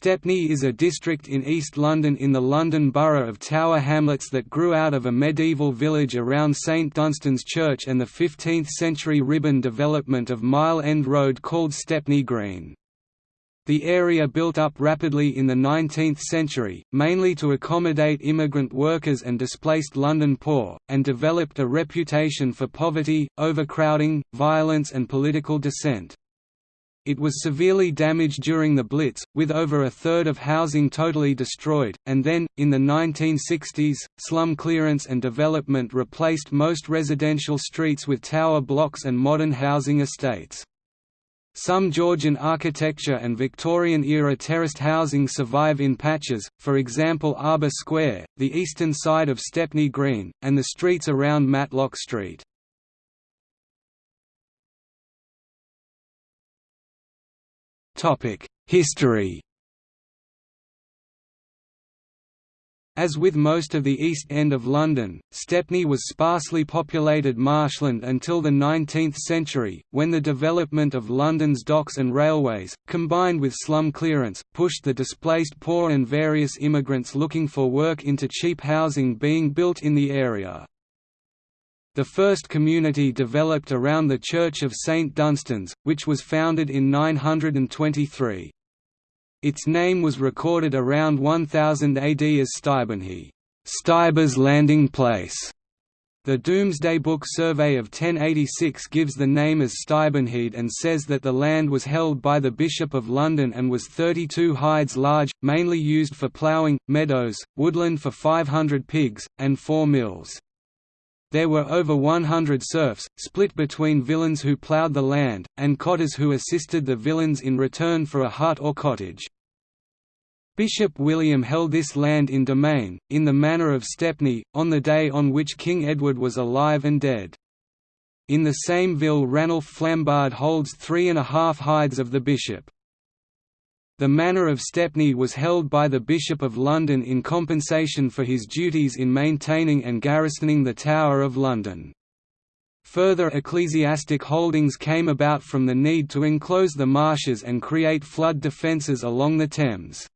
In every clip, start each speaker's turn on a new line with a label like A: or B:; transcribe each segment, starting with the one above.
A: Stepney is a district in East London in the London Borough of Tower Hamlets that grew out of a medieval village around St Dunstan's Church and the 15th-century ribbon development of Mile End Road called Stepney Green. The area built up rapidly in the 19th century, mainly to accommodate immigrant workers and displaced London poor, and developed a reputation for poverty, overcrowding, violence and political dissent. It was severely damaged during the Blitz, with over a third of housing totally destroyed, and then, in the 1960s, slum clearance and development replaced most residential streets with tower blocks and modern housing estates. Some Georgian architecture and Victorian-era terraced housing survive in patches, for example Arbour Square, the eastern side of Stepney Green, and the streets around Matlock Street. History As with most of the East End of London, Stepney was sparsely populated marshland until the 19th century, when the development of London's docks and railways, combined with slum clearance, pushed the displaced poor and various immigrants looking for work into cheap housing being built in the area. The first community developed around the Church of St Dunstan's, which was founded in 923. Its name was recorded around 1000 AD as Stuybenhee Stuyber's landing place". The Domesday Book survey of 1086 gives the name as Stuybenhead and says that the land was held by the Bishop of London and was 32 hides large, mainly used for ploughing, meadows, woodland for 500 pigs, and four mills. There were over 100 serfs, split between villeins who ploughed the land, and cotters who assisted the villeins in return for a hut or cottage. Bishop William held this land in domain, in the manor of Stepney, on the day on which King Edward was alive and dead. In the same ville Ranulph Flambard holds three and a half hides of the bishop. The manor of Stepney was held by the Bishop of London in compensation for his duties in maintaining and garrisoning the Tower of London. Further ecclesiastic holdings came about from the need to enclose the marshes and create flood defences along the Thames.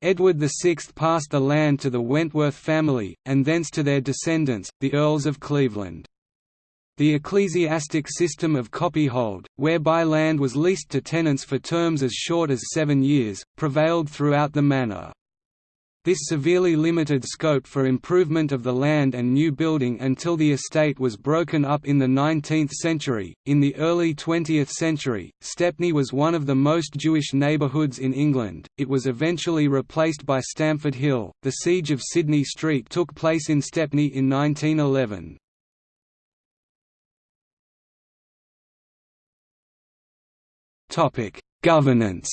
A: Edward VI passed the land to the Wentworth family, and thence to their descendants, the Earls of Cleveland. The ecclesiastic system of copyhold, whereby land was leased to tenants for terms as short as seven years, prevailed throughout the manor. This severely limited scope for improvement of the land and new building until the estate was broken up in the 19th century. In the early 20th century, Stepney was one of the most Jewish neighbourhoods in England. It was eventually replaced by Stamford Hill. The siege of Sydney Street took place in Stepney in 1911. Governance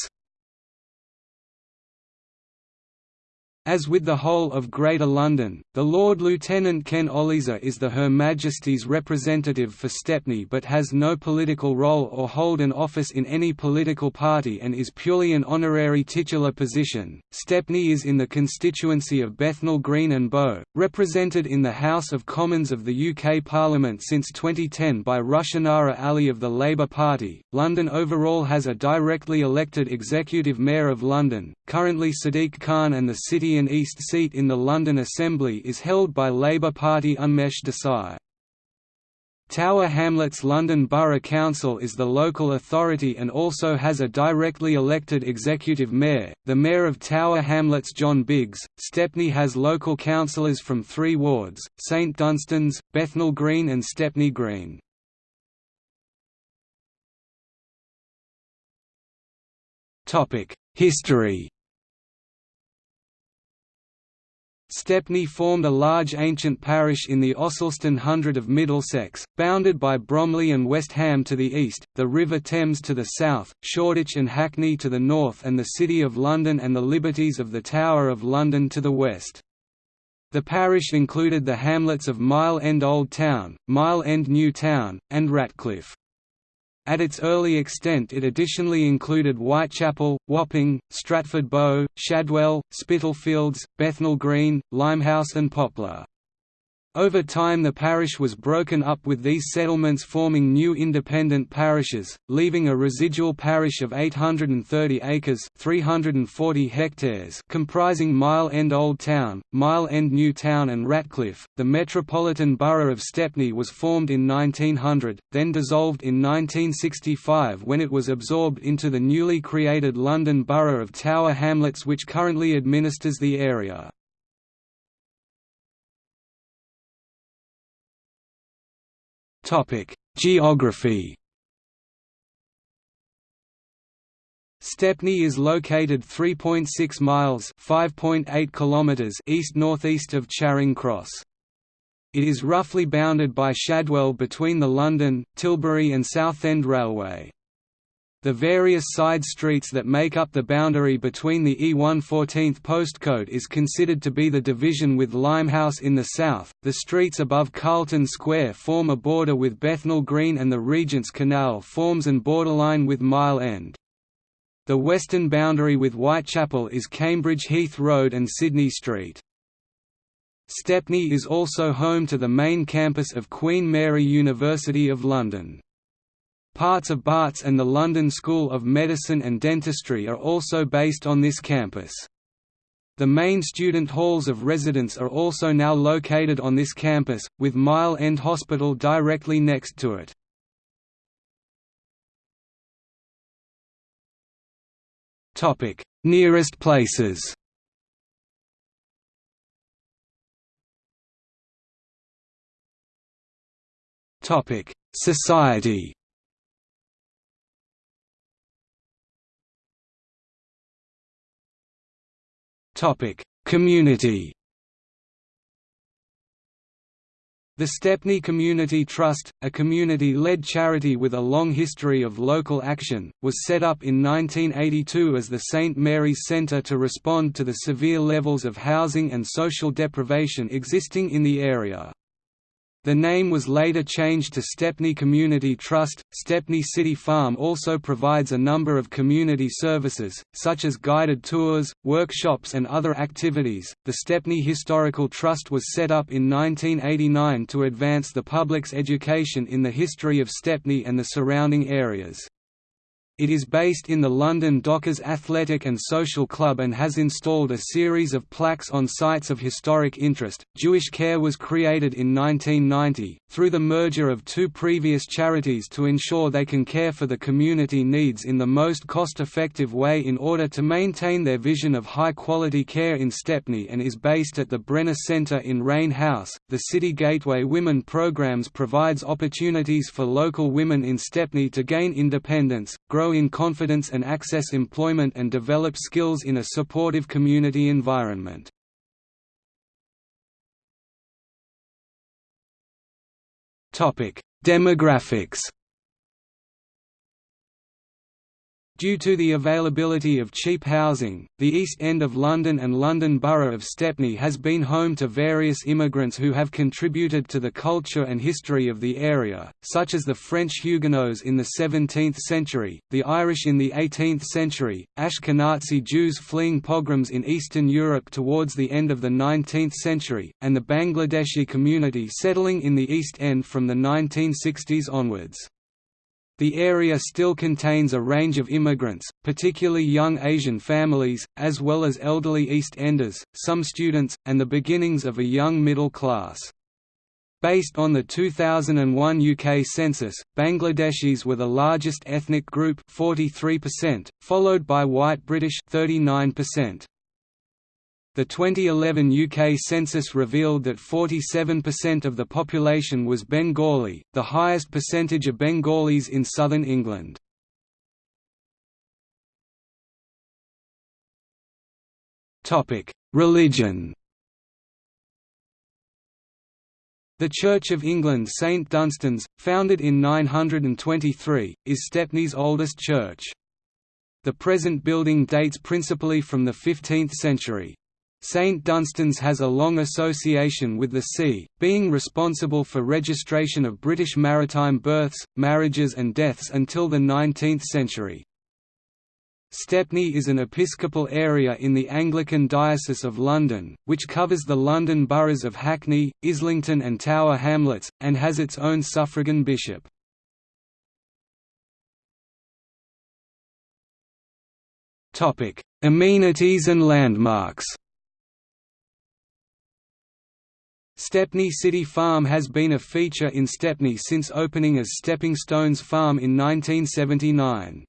A: As with the whole of Greater London, the Lord Lieutenant Ken Olisa is the Her Majesty's representative for Stepney but has no political role or hold an office in any political party and is purely an honorary titular position. Stepney is in the constituency of Bethnal Green and Bow, represented in the House of Commons of the UK Parliament since 2010 by Rushanara Ali of the Labour Party. London overall has a directly elected Executive Mayor of London, currently Sadiq Khan and the City and East seat in the London Assembly is held by Labour Party Unmesh Desai. Tower Hamlets London Borough Council is the local authority and also has a directly elected executive mayor, the Mayor of Tower Hamlets John Biggs. Stepney has local councillors from three wards, St Dunstan's, Bethnal Green and Stepney Green. History Stepney formed a large ancient parish in the Ossulstone Hundred of Middlesex, bounded by Bromley and West Ham to the east, the River Thames to the south, Shoreditch and Hackney to the north and the City of London and the liberties of the Tower of London to the west. The parish included the hamlets of Mile End Old Town, Mile End New Town, and Ratcliffe. At its early extent it additionally included Whitechapel, Wapping, Stratford Bow, Shadwell, Spitalfields, Bethnal Green, Limehouse and Poplar. Over time the parish was broken up with these settlements forming new independent parishes, leaving a residual parish of 830 acres 340 hectares comprising Mile End Old Town, Mile End New Town and Ratcliffe. The Metropolitan Borough of Stepney was formed in 1900, then dissolved in 1965 when it was absorbed into the newly created London Borough of Tower Hamlets which currently administers the area. Geography. Stepney is located 3.6 miles (5.8 kilometers) east-northeast of Charing Cross. It is roughly bounded by Shadwell between the London, Tilbury and Southend Railway. The various side streets that make up the boundary between the E1 14th postcode is considered to be the division with Limehouse in the south. The streets above Carlton Square form a border with Bethnal Green and the Regent's Canal forms an borderline with Mile End. The western boundary with Whitechapel is Cambridge Heath Road and Sydney Street. Stepney is also home to the main campus of Queen Mary University of London. Parts of Barts and the London School of Medicine and Dentistry are also based on this campus. The main student halls of residence are also now located on this campus, with Mile End Hospital directly next to it. Nearest places Society Community The Stepney Community Trust, a community-led charity with a long history of local action, was set up in 1982 as the St Mary's Centre to respond to the severe levels of housing and social deprivation existing in the area. The name was later changed to Stepney Community Trust. Stepney City Farm also provides a number of community services, such as guided tours, workshops, and other activities. The Stepney Historical Trust was set up in 1989 to advance the public's education in the history of Stepney and the surrounding areas. It is based in the London Dockers Athletic and Social Club and has installed a series of plaques on sites of historic interest. Jewish Care was created in 1990, through the merger of two previous charities to ensure they can care for the community needs in the most cost effective way in order to maintain their vision of high quality care in Stepney and is based at the Brenner Centre in Rain House. The City Gateway Women programs provides opportunities for local women in Stepney to gain independence, grow grow in confidence and access employment and develop skills in a supportive community environment. Demographics Due to the availability of cheap housing, the East End of London and London Borough of Stepney has been home to various immigrants who have contributed to the culture and history of the area, such as the French Huguenots in the 17th century, the Irish in the 18th century, Ashkenazi Jews fleeing pogroms in Eastern Europe towards the end of the 19th century, and the Bangladeshi community settling in the East End from the 1960s onwards. The area still contains a range of immigrants, particularly young Asian families, as well as elderly East Enders, some students, and the beginnings of a young middle class. Based on the 2001 UK census, Bangladeshis were the largest ethnic group 43%, followed by white British 39%. The 2011 UK census revealed that 47% of the population was Bengali, the highest percentage of Bengalis in southern England. Religion The Church of England St Dunstan's, founded in 923, is Stepney's oldest church. The present building dates principally from the 15th century. St Dunstan's has a long association with the sea, being responsible for registration of British maritime births, marriages and deaths until the 19th century. Stepney is an episcopal area in the Anglican Diocese of London, which covers the London boroughs of Hackney, Islington and Tower Hamlets, and has its own suffragan bishop. Amenities and landmarks Stepney City Farm has been a feature in Stepney since opening as Stepping Stones Farm in 1979.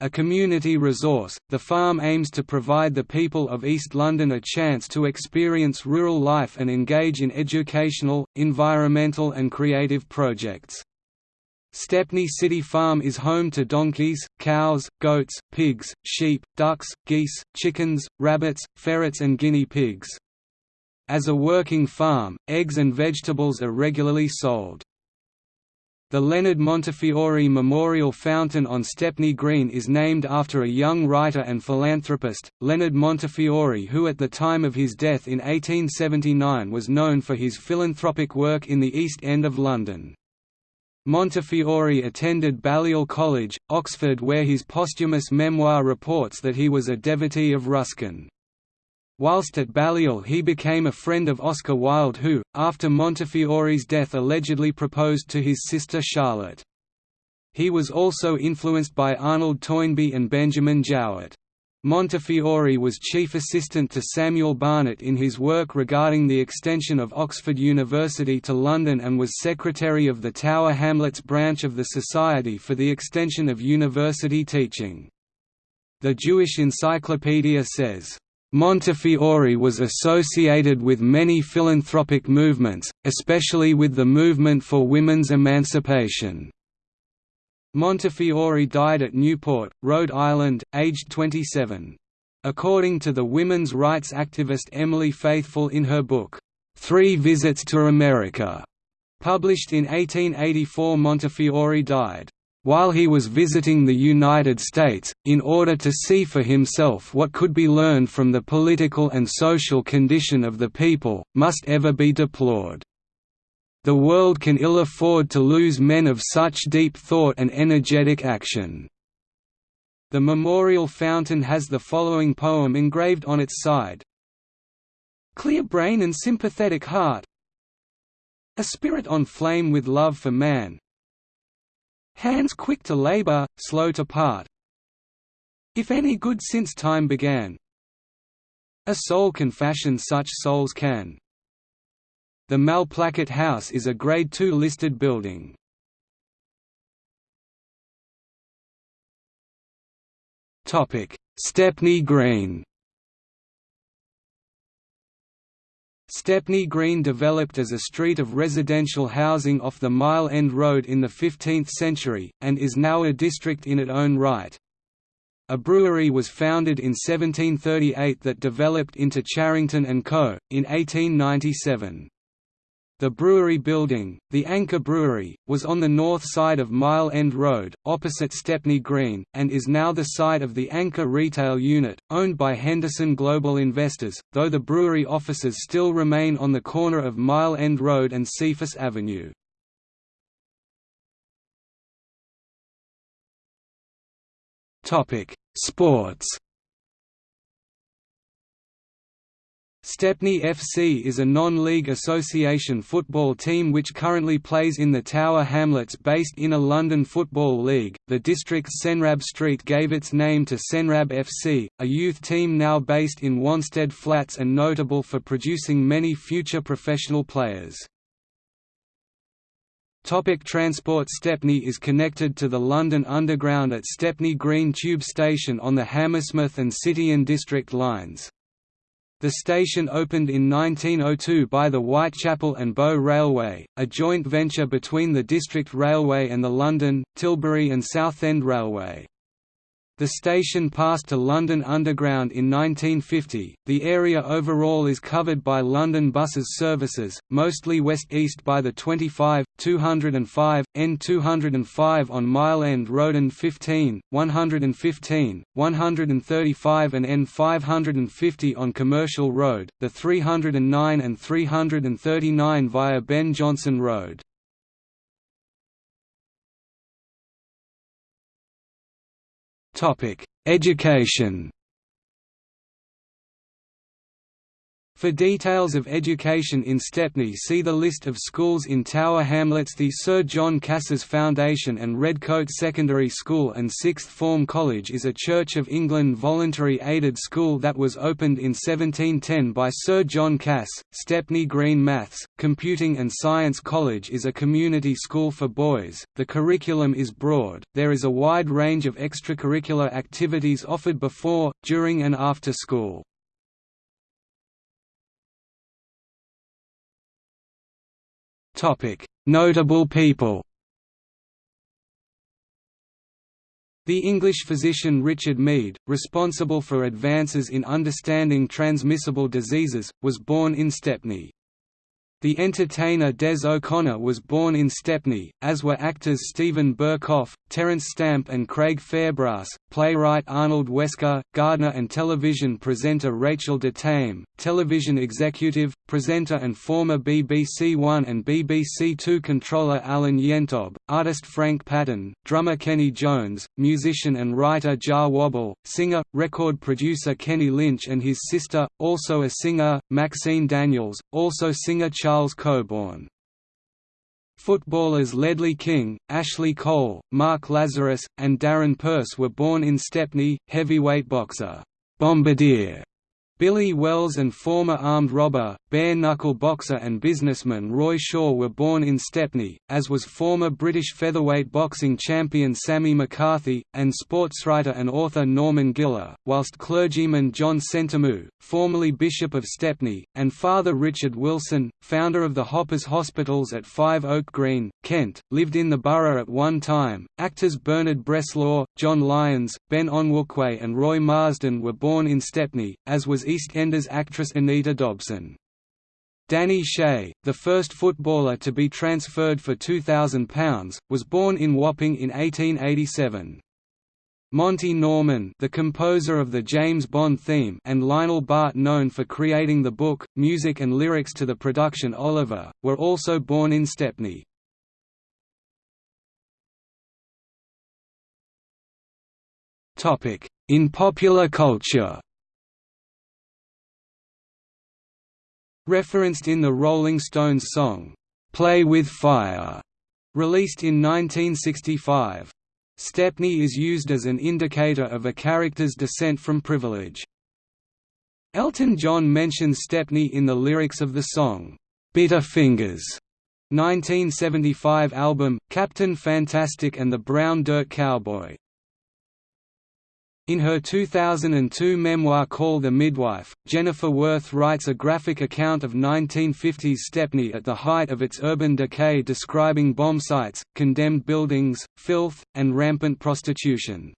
A: A community resource, the farm aims to provide the people of East London a chance to experience rural life and engage in educational, environmental and creative projects. Stepney City Farm is home to donkeys, cows, goats, pigs, sheep, ducks, geese, chickens, rabbits, ferrets and guinea pigs. As a working farm, eggs and vegetables are regularly sold. The Leonard Montefiore Memorial Fountain on Stepney Green is named after a young writer and philanthropist, Leonard Montefiore who at the time of his death in 1879 was known for his philanthropic work in the East End of London. Montefiore attended Balliol College, Oxford where his posthumous memoir reports that he was a devotee of Ruskin. Whilst at Balliol he became a friend of Oscar Wilde who, after Montefiore's death allegedly proposed to his sister Charlotte. He was also influenced by Arnold Toynbee and Benjamin Jowett. Montefiore was chief assistant to Samuel Barnett in his work regarding the extension of Oxford University to London and was secretary of the Tower Hamlets branch of the Society for the Extension of University Teaching. The Jewish Encyclopedia says, Montefiore was associated with many philanthropic movements, especially with the movement for women's emancipation. Montefiore died at Newport, Rhode Island, aged 27. According to the women's rights activist Emily Faithfull in her book, Three Visits to America, published in 1884 Montefiore died while he was visiting the United States, in order to see for himself what could be learned from the political and social condition of the people, must ever be deplored. The world can ill afford to lose men of such deep thought and energetic action. The memorial fountain has the following poem engraved on its side. Clear brain and sympathetic heart A spirit on flame with love for man, Hands quick to labor, slow to part. If any good since time began. A soul can fashion such souls can. The Malplaquet House is a Grade II listed building. Stepney Green Stepney Green developed as a street of residential housing off the Mile End Road in the 15th century, and is now a district in its own right. A brewery was founded in 1738 that developed into Charrington & Co., in 1897. The brewery building, the Anchor Brewery, was on the north side of Mile End Road, opposite Stepney Green, and is now the site of the Anchor retail unit, owned by Henderson Global Investors, though the brewery offices still remain on the corner of Mile End Road and Cephas Avenue. Sports Stepney FC is a non-league association football team which currently plays in the Tower Hamlets based in a London Football League. The district's Senrab Street gave its name to Senrab FC, a youth team now based in Wanstead Flats and notable for producing many future professional players. Topic transport Stepney is connected to the London Underground at Stepney Green Tube Station on the Hammersmith and City and District lines. The station opened in 1902 by the Whitechapel and Bow Railway, a joint venture between the District Railway and the London, Tilbury and Southend Railway. The station passed to London Underground in 1950. The area overall is covered by London Buses services, mostly west-east by the 25, 205, N205 on Mile End Road and 15, 115, 135 and N550 on Commercial Road, the 309 and 339 via Ben Jonson Road. Education For details of education in Stepney see the list of schools in Tower Hamlets The Sir John Cass's Foundation and Redcoat Secondary School and Sixth Form College is a Church of England voluntary aided school that was opened in 1710 by Sir John Cass. Stepney Green Maths, Computing and Science College is a community school for boys. The curriculum is broad, there is a wide range of extracurricular activities offered before, during and after school. Notable people The English physician Richard Mead, responsible for advances in understanding transmissible diseases, was born in Stepney. The entertainer Des O'Connor was born in Stepney, as were actors Steven Berkoff, Terence Stamp and Craig Fairbrass, playwright Arnold Wesker, gardener and television presenter Rachel de Thame, television executive, presenter and former BBC One and BBC Two controller Alan Yentob, artist Frank Patton, drummer Kenny Jones, musician and writer Jah Wobble, singer, record producer Kenny Lynch and his sister, also a singer, Maxine Daniels, also singer Charles Charles Coburn. Footballers Ledley King, Ashley Cole, Mark Lazarus, and Darren Purse were born in Stepney, heavyweight boxer, Bombardier Billy Wells and former armed robber, bare-knuckle boxer and businessman Roy Shaw were born in Stepney, as was former British featherweight boxing champion Sammy McCarthy, and sportswriter and author Norman Giller, whilst clergyman John Sentamu, formerly Bishop of Stepney, and Father Richard Wilson, founder of the Hoppers Hospitals at Five Oak Green, Kent, lived in the borough at one time. Actors Bernard Bresslaw, John Lyons, Ben Onwukwe and Roy Marsden were born in Stepney, as was EastEnders actress Anita Dobson. Danny Shea, the first footballer to be transferred for £2,000, was born in Wapping in 1887. Monty Norman the composer of the James Bond theme and Lionel Bart known for creating the book, music and lyrics to the production Oliver, were also born in Stepney. In popular culture Referenced in the Rolling Stones song, "'Play with Fire' released in 1965. Stepney is used as an indicator of a character's descent from privilege. Elton John mentions Stepney in the lyrics of the song, "'Bitter Fingers' 1975 album, Captain Fantastic and the Brown Dirt Cowboy. In her 2002 memoir called The Midwife, Jennifer Worth writes a graphic account of 1950s Stepney at the height of its urban decay describing bomb sites, condemned buildings, filth, and rampant prostitution.